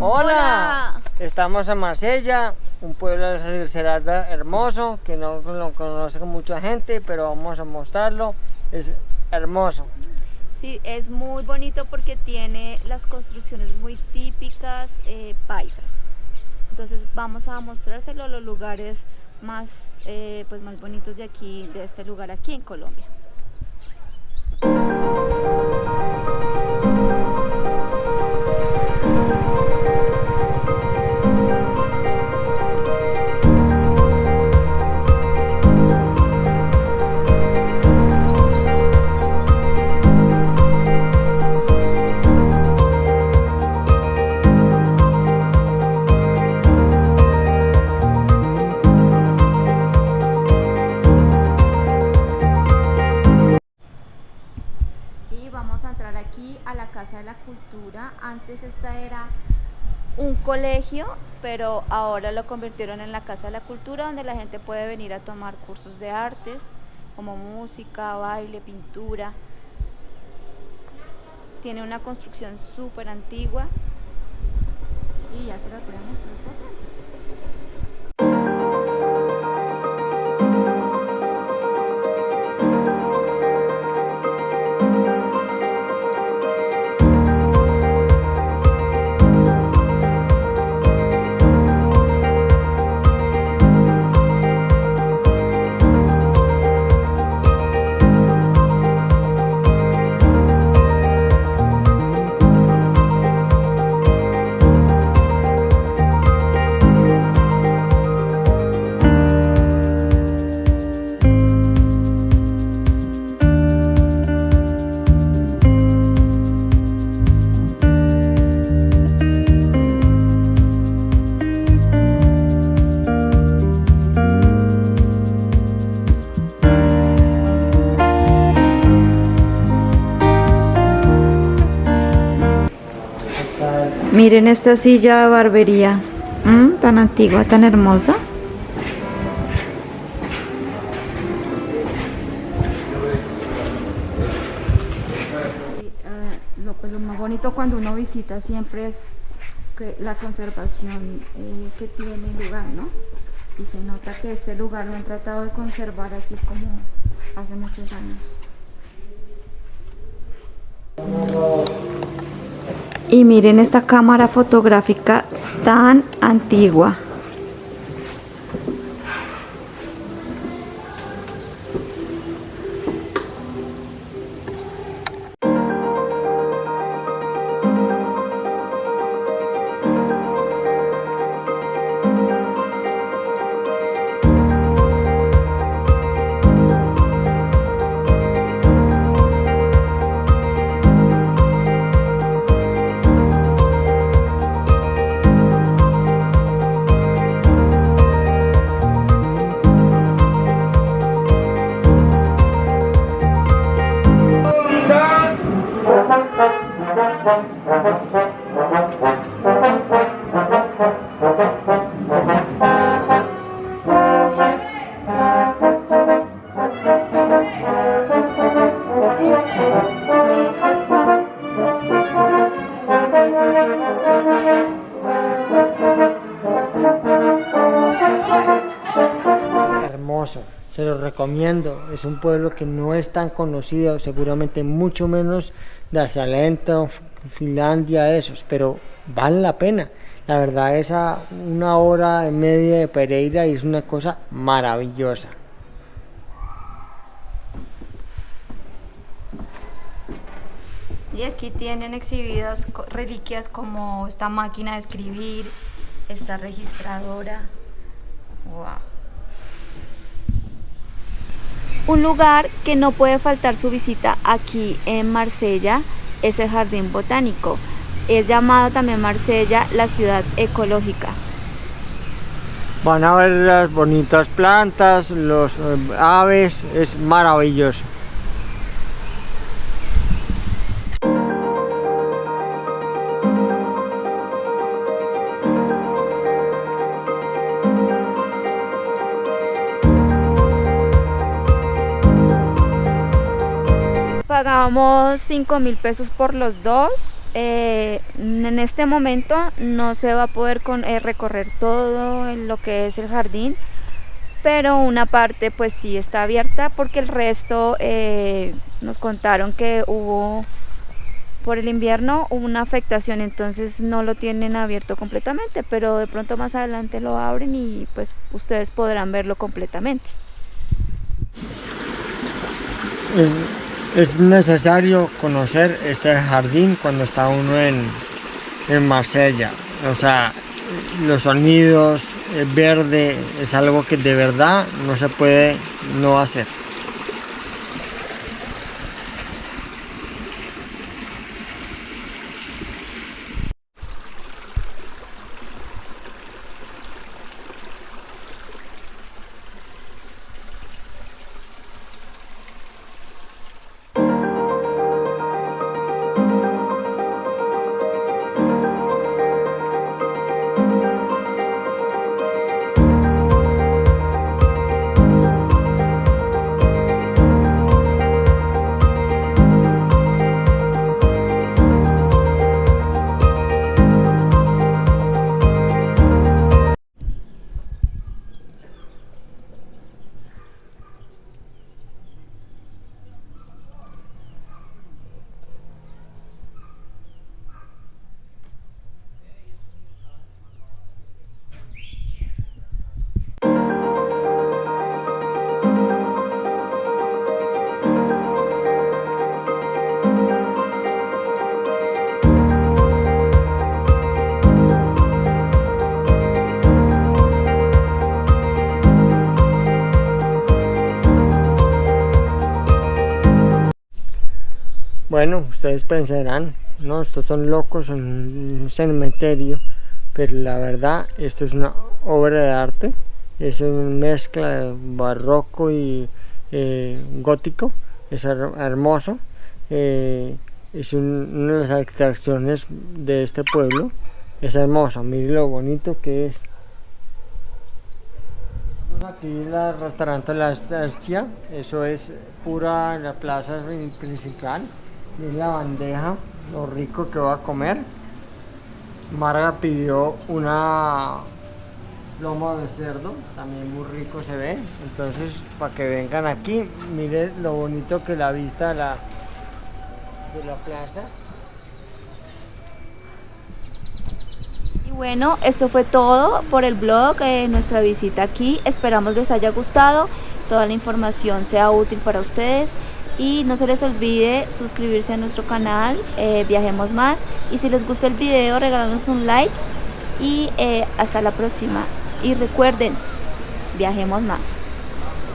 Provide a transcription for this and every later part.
Hola. Estamos en Marsella, un pueblo de Cerrada hermoso, que no lo conoce mucha gente, pero vamos a mostrarlo. Es hermoso. Sí, es muy bonito porque tiene las construcciones muy típicas eh, paisas. Entonces vamos a mostrárselo los lugares más, eh, pues más bonitos de aquí, de este lugar aquí en Colombia. Casa de la Cultura. Antes esta era un colegio, pero ahora lo convirtieron en la Casa de la Cultura, donde la gente puede venir a tomar cursos de artes, como música, baile, pintura. Tiene una construcción súper antigua y ya se la a mostrar por dentro. Miren esta silla de barbería, mm, tan antigua, tan hermosa. Eh, pues, lo, más bonito cuando uno visita siempre es que la conservación eh, que tiene el lugar, ¿no? Y se nota que este lugar lo han tratado de conservar así como hace muchos años. Y miren esta cámara fotográfica tan antigua. Hermoso, se lo recomiendo. Es un pueblo que no es tan conocido, seguramente mucho menos de Salento, Finlandia, esos, pero vale la pena. La verdad es a una hora y media de Pereira y es una cosa maravillosa. Y aquí tienen exhibidas reliquias como esta máquina de escribir, esta registradora. Un lugar que no puede faltar su visita aquí en Marsella es el Jardín Botánico. Es llamado también Marsella la ciudad ecológica. Van a ver las bonitas plantas, los eh, aves, es maravilloso. Pagamos 5 mil pesos por los dos. Eh, en este momento no se va a poder eh, recorrer todo lo que es el jardín, pero una parte pues sí está abierta porque el resto eh, nos contaron que hubo por el invierno una afectación, entonces no lo tienen abierto completamente, pero de pronto más adelante lo abren y pues ustedes podrán verlo completamente. Es necesario conocer este jardín cuando está uno en, en Marsella, o sea, los sonidos, el verde, es algo que de verdad no se puede no hacer. Bueno, ustedes pensarán, no, estos son locos en un cementerio, pero la verdad, esto es una obra de arte, es una mezcla de barroco y eh, gótico, es hermoso, eh, es una de las atracciones de este pueblo, es hermoso, miren lo bonito que es. Aquí el restaurante La Estancia, eso es pura la plaza principal es la bandeja, lo rico que voy a comer. Marga pidió una lomo de cerdo, también muy rico se ve. Entonces, para que vengan aquí, miren lo bonito que la vista de la, de la plaza. Y bueno, esto fue todo por el blog, eh, nuestra visita aquí. Esperamos les haya gustado, toda la información sea útil para ustedes y no se les olvide suscribirse a nuestro canal eh, Viajemos Más. Y si les gusta el video regálanos un like. Y eh, hasta la próxima. Y recuerden Viajemos Más.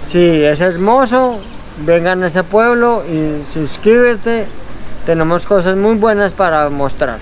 Sí, es hermoso. Vengan a ese pueblo y suscríbete. Tenemos cosas muy buenas para mostrar